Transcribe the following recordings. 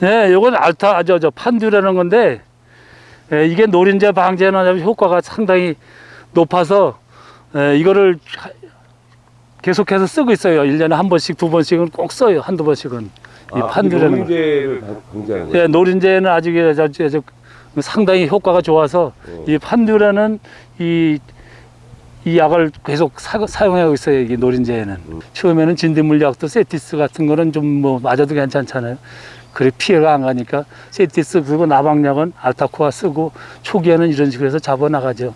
네, 요건 알타, 저, 저, 판듀라는 건데, 예, 이게 노린재 방제는 효과가 상당히 높아서, 예, 이거를 하- 계속해서 쓰고 있어요. 일년에 한 번씩, 두 번씩은 꼭 써요. 한두 번씩은. 이 판듀라는 거. 노린재를 거예요. 예, 노린재는 아직 저, 저, 저, 상당히 효과가 좋아서, 어. 이 판듀라는 이, 이 약을 계속 사, 사용하고 있어요. 이 노린재에는. 음. 처음에는 진드물약도 세티스 같은 거는 좀 뭐 맞아도 괜찮잖아요. 그래 피해가 안 가니까 세티스 그리고 나방약은 알타코아 쓰고 초기에는 이런 식으로 해서 잡아 나가죠.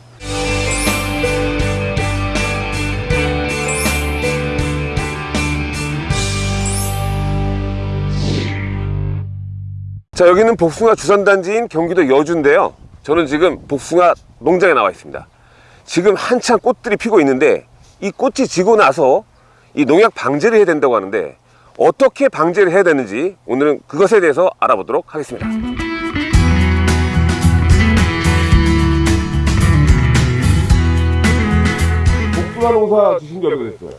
자 여기는 복숭아 주산단지인 경기도 여주인데요 저는 지금 복숭아 농장에 나와 있습니다 지금 한창 꽃들이 피고 있는데 이 꽃이 지고 나서 이 농약 방제를 해야 된다고 하는데 어떻게 방제를 해야 되는지 오늘은 그것에 대해서 알아보도록 하겠습니다 복숭아 농사 주신 지 얼마 됐어요?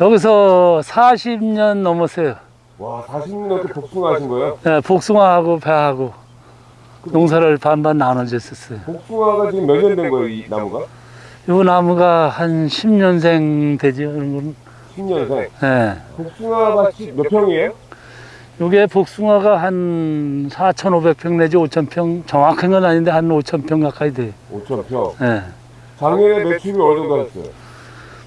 여기서 40년 넘었어요. 와 40년 넘게 복숭아 하신 거예요? 예, 복숭아하고 배하고 농사를 반반 나눠줬었어요. 복숭아가 지금 몇 년 된 거예요 이 나무가? 이 나무가 한 10년생 되죠. 이건. 10년생 예. 복숭아 밭이 몇 평이에요? 이게 복숭아가 한 4,500평 내지 5,000평 정확한 건 아닌데 한 5,000평 가까이 돼요. 5,000평 예. 작년에 매출이 어느 정도 하셨어요?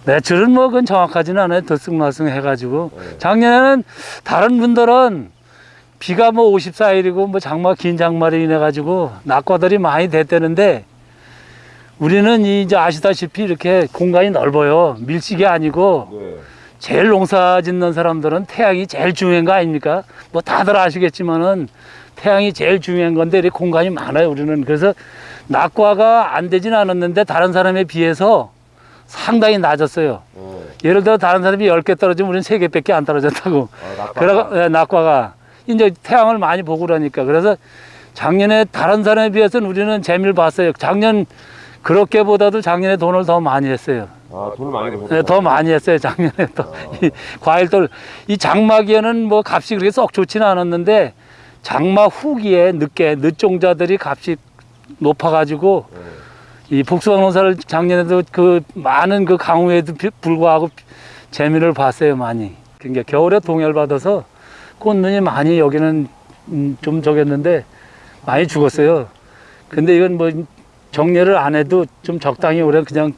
매출은 뭐 그건 정확하지는 않아요. 들쑥날쑥 해가지고. 네. 작년에는 다른 분들은 비가 뭐 54일이고 뭐 장마 긴 장마로 인해 가지고 낙과들이 많이 됐다는데 우리는 이 이제 아시다시피 이렇게 공간이 넓어요. 밀식이 아니고 네. 제일 농사 짓는 사람들은 태양이 제일 중요한 거 아닙니까? 뭐 다들 아시겠지만은 태양이 제일 중요한 건데 이렇게 공간이 많아요. 우리는 그래서 낙과가 안 되진 않았는데 다른 사람에 비해서 상당히 낮았어요. 네. 예를 들어 다른 사람이 10개 떨어지면 우리는 3개밖에 안 떨어졌다고. 아, 낙과. 그래가 예, 낙과가 이제 태양을 많이 보고 그러니까 그래서 작년에 다른 사람에 비해서는 우리는 재미를 봤어요. 작년 그렇게보다도 작년에 돈을 더 많이 했어요. 아, 돈을 많이 예, 버셨다. 더 많이 했어요 작년에 또 이 과일들 이 장마기에는 뭐 값이 그렇게 썩 좋지는 않았는데 장마 후기에 늦게 늦종자들이 값이 높아가지고 네. 이 복숭아 농사를 작년에도 그 많은 그 강우에도 비- 불구하고 재미를 봤어요 많이. 그러니까 겨울에 동열 받아서 꽃눈이 많이 여기는 음, 좀 적였는데 많이 죽었어요. 근데 이건 뭐 정리를 안 해도 좀 적당히 올해 그냥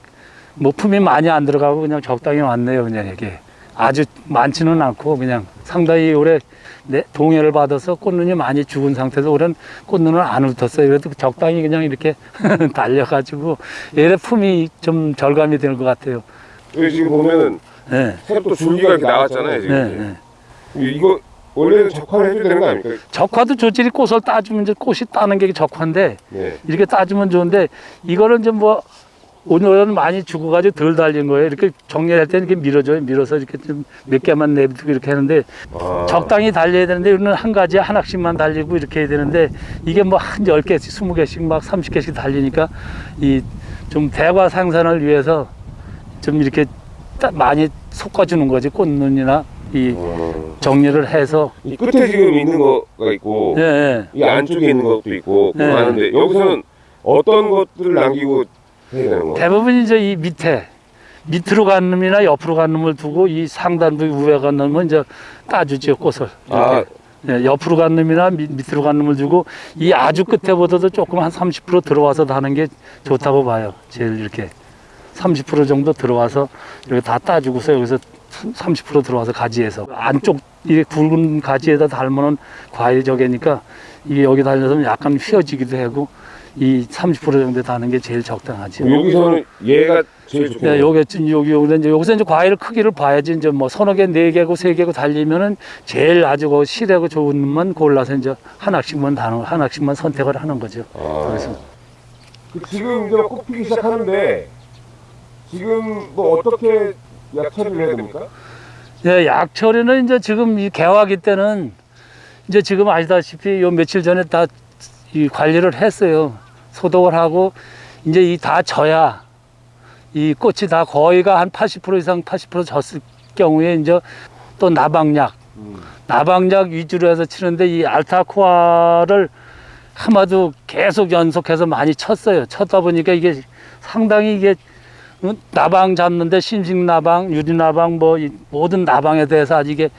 뭐 품이 많이 안 들어가고 그냥 적당히 왔네요 그냥 이게 아주 많지는 않고 그냥 상당히 올해 네, 동해를 받아서 꽃눈이 많이 죽은 상태에서 올해는 꽃눈을 안 훑었어요 그래도 적당히 그냥 이렇게 달려가지고 얘네 품이 좀 절감이 되는 것 같아요 여기 지금 보면은 네, 또 줄기가 이렇게 나왔잖아요, 네, 지금. 네. 이거 원래는 적화를 해줘야 되는 거 아닙니까? 적화도 조질이 꽃을 따주면 이제 꽃이 따는 게 적화인데 네. 이렇게 따주면 좋은데 이거는 좀뭐 오늘은 많이 죽어가지고 덜 달린 거예요. 이렇게 정리할 때는 이렇게 밀어줘요. 밀어서 이렇게 좀 몇 개만 내두고 이렇게 하는데 아. 적당히 달려야 되는데 이거는 한 가지에 하나씩만 달리고 이렇게 해야 되는데 이게 뭐 한 열개씩 스무 개씩막 삼십 개씩 달리니까 이 좀 대과 생산을 위해서 좀 이렇게 따- 많이 섞어주는 거지 꽃눈이나 이 어. 정리를 해서 이 끝에 지금 있는 거가 있고 예, 예. 이 안쪽에 있는 것도 있고 네. 많은데 여기서는 어떤 것들을 남기고 대부분 이제 이 밑에 밑으로 간 놈이나 옆으로 간 놈을 두고 이 상단부 위에 간 놈은 이제 따주죠 꽃을. 아, 이렇게. 예, 옆으로 간 놈이나 밑, 밑으로 간 놈을 주고 이 아주 끝에보다도 조금 한 30% 들어와서 다는 게 좋다고 봐요. 제일 이렇게 30% 정도 들어와서 이렇게 다 따주고서 여기서 30% 들어와서 가지에서. 안쪽 이 굵은 가지에다 달면은 과일 저게니까 이게 여기 달려서 약간 휘어지기도 하고 이 30% 정도 다는 게 제일 적당하죠. 여기서는 얘가 제일 좋겠네요. 네, 요게 좀 여기 여기 이제 여기서 이제 과일 크기를 봐야지 이제 뭐 서너 개, 네 개고 세 개고 달리면은 제일 아주 그 실하고 좋은 놈만 골라서 이제 하나씩만 다는 하나씩만 선택을 하는 거죠. 아. 그래서 그 지금 이제 꽃 피기 시작하는데 지금 뭐 어떻게 약 처리를 해야 됩니까? 예, 약 처리는 이제 지금 이 개화기 때는 이제 지금 아시다시피 요 며칠 전에 다 이 관리를 했어요. 소독을 하고 이제 이 다 져야 이 꽃이 다 거의가 한 80% 이상 80% 졌을 경우에 이제 또 나방약 나방약 위주로 해서 치는데 이 알타코아를 아마도 계속 연속해서 많이 쳤어요. 쳤다 보니까 이게 상당히 이게 어, 나방 잡는데 심식 나방, 유리 나방 뭐이 모든 나방에 대해서 아주 이게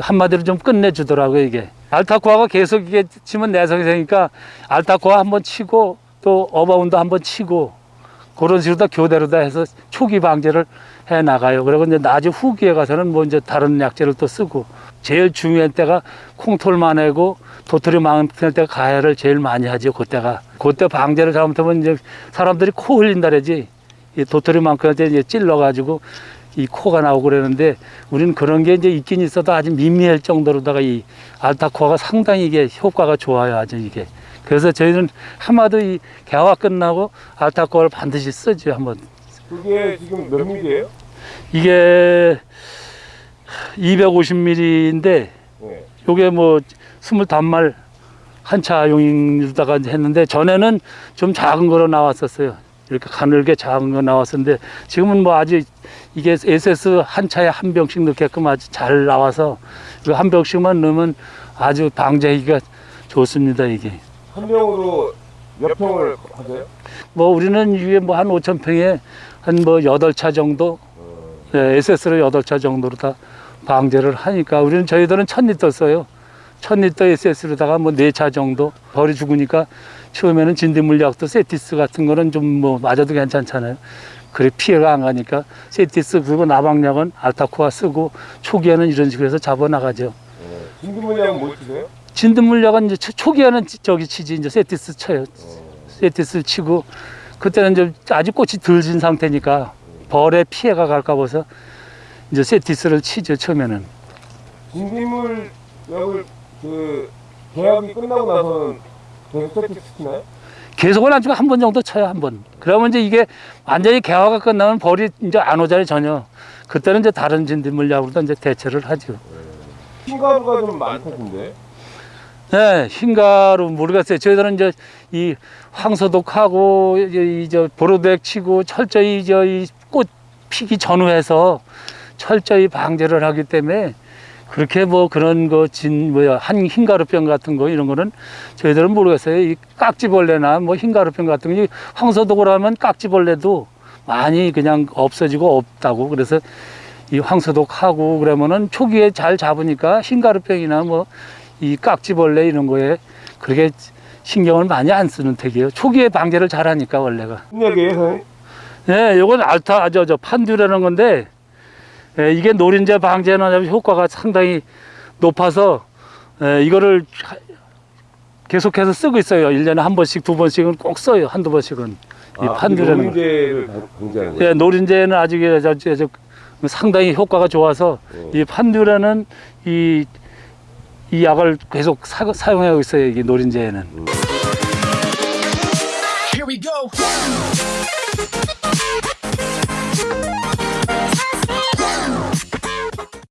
한마디로 좀 끝내주더라고요 이게. 알타코아가 계속 이게 치면 내성이 되니까 알타코아 한번 치고 또 어바운드 한번 치고 그런 식으로 다 교대로 다 해서 초기 방제를 해 나가요. 그리고 이제 나중 후기에 가서는 뭐 이제 다른 약재를 또 쓰고 제일 중요한 때가 콩톨 마내고 도토리 많을 때가 가해를 제일 많이 하죠. 그때가 그때 방제를 잘못하면 이제 사람들이 코 흘린다 그러지. 이 도토리만큼 이제 찔러가지고 이 코가 나오고 그러는데 우리는 그런 게 이제 있긴 있어도 아주 미미할 정도로다가 이 알타코아가 상당히 이게 효과가 좋아요. 아주 이게. 그래서 저희는 하마도 이 개화 끝나고 알타코아를 반드시 쓰죠. 한번. 그게 지금 몇 밀이에요? 이게 250ml인데 네. 요게 뭐 25말 한차 용이다가 했는데 전에는 좀 작은 거로 나왔었어요. 이렇게 가늘게 작은 거 나왔었는데 지금은 뭐 아주 이게 SS 한 차에 한 병씩 넣게끔 아주 잘 나와서 이거 한 병씩만 넣으면 아주 방제하기가 좋습니다 이게. 한 병으로 몇 평을 하세요? 뭐 우리는 이게 뭐한 5천 평에 한뭐 여덟 차 정도 예, SS로 여덟 차 정도로 다 방제를 하니까 우리는 저희들은 천 리터 써요. 천 리터 SS로다가 뭐네차 정도 벌이 죽으니까 처음에는 진딧물약도 세티스 같은 거는 좀 뭐 맞아도 괜찮잖아요. 그래 피해가 안 가니까 세티스 그리고 나방약은 알타코아 쓰고 초기에는 이런 식으로 해서 잡아 나가죠. 진드물량은 뭐 치세요? 진드물약은 이제 초- 초기에는 지- 저기 치지 이제 세티스 쳐요. 세티스 치고 그때는 이제 아직 꽃이 덜진 상태니까 벌에 피해가 갈까 봐서 이제 세티스를 치죠 처음에는. 진드물약을 그 계약이 끝나고 나서는 계속 세트 시키나요? 계속은 안 치고 한 번 정도 쳐요 한 번. 그러면 이제 이게 완전히 개화가 끝나면 벌이 이제 안 오잖아요 전혀. 그때는 이제 다른 진드물약으로 이제 대체를 하죠. 흰가루가 좀 많다던데. 네, 흰가루 모르겠어요. 저희들은 이제 이 황소독하고 이저 보로덱 치고 철저히 저이꽃 피기 전후해서 철저히 방제를 하기 때문에 그렇게 뭐 그런 거 진 뭐야 한 흰가루병 같은 거 이런 거는 저희들은 모르겠어요. 이 깍지벌레나 뭐 흰가루병 같은 거이 황소독을 하면 깍지벌레도 많이 그냥 없어지고 없다고 그래서 이 황소독하고 그러면은 초기에 잘 잡으니까 흰가루병이나 뭐 이 깍지벌레 이런 거에 그렇게 신경을 많이 안 쓰는 택이에요. 초기에 방제를 잘하니까 원래가. 네, 요건 알타 저 저 판듀라는 건데 예, 이게 노린재 방제는 효과가 상당히 높아서 예, 이거를 하- 계속해서 쓰고 있어요. 일년에한 번씩 두 번씩은 꼭 써요. 한두 번씩은. 이 판듀라는 거. 노린재를 방지하는 거예요. 예, 노린재는 아직 저, 상당히 효과가 좋아서 이 판듀라는 이, 이 약을 계속 사, 사용하고 있어요. 이 노린재에는.